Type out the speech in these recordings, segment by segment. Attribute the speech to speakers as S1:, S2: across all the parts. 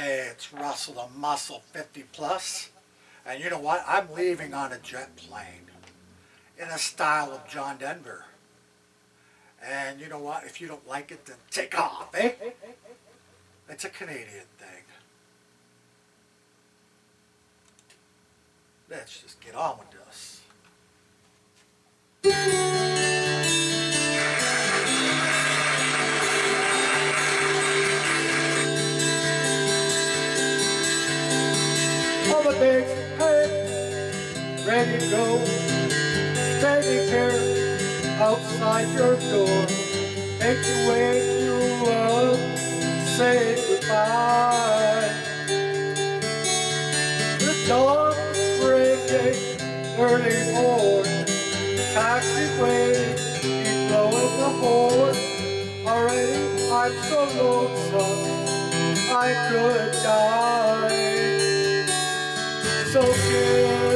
S1: It's Russell the Muscle 50 Plus. And you know what? I'm leaving on a jet plane in a style of John Denver. And you know what? If you don't like it, then take off, eh? It's a Canadian thing. Let's just get on with this. The days, hey, ready to go. Standing here outside your door. Make you wake you up, say goodbye. The dawn is breaking, early morning. Taxiway, keep blowing the horn. Already, I'm so lonesome, I could die. So kiss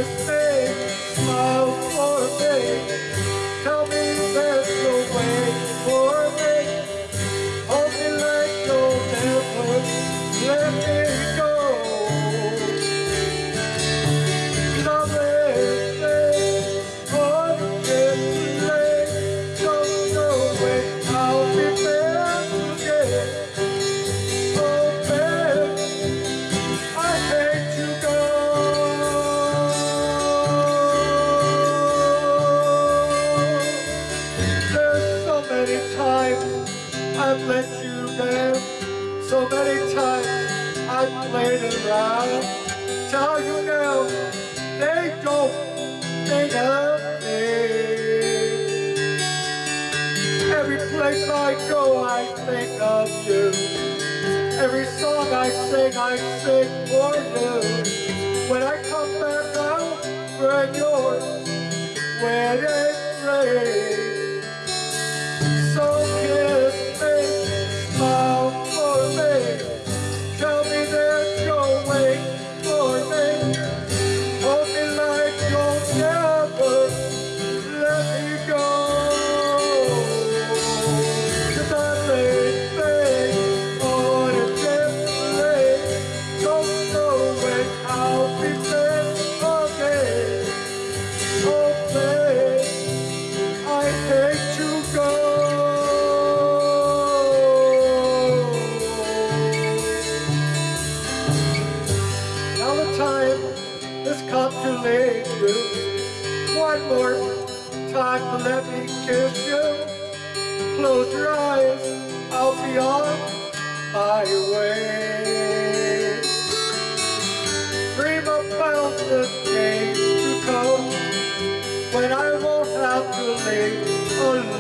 S1: many times I've let you down. So many times I've played around. Tell you now, they don't think of me. Every place I go, I think of you. Every song I sing, I sing for you. When I come back out, we're yours. Wedding ring. So leave you. One more time to let me kiss you. Close your eyes, I'll be on my way. Dream about the days to come when I won't have to live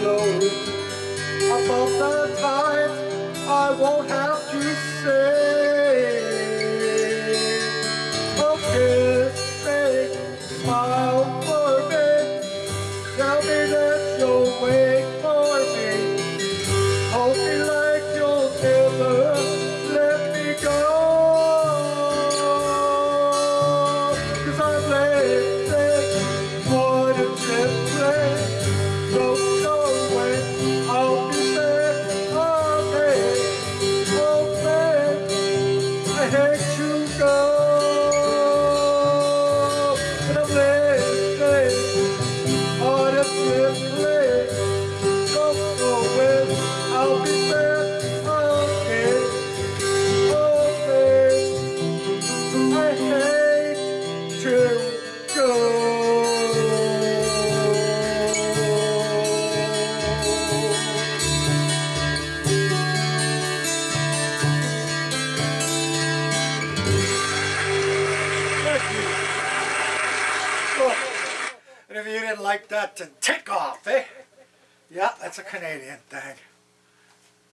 S1: alone. About the times I you go. And if you didn't like that, then take off, eh? Yeah, that's a Canadian thing.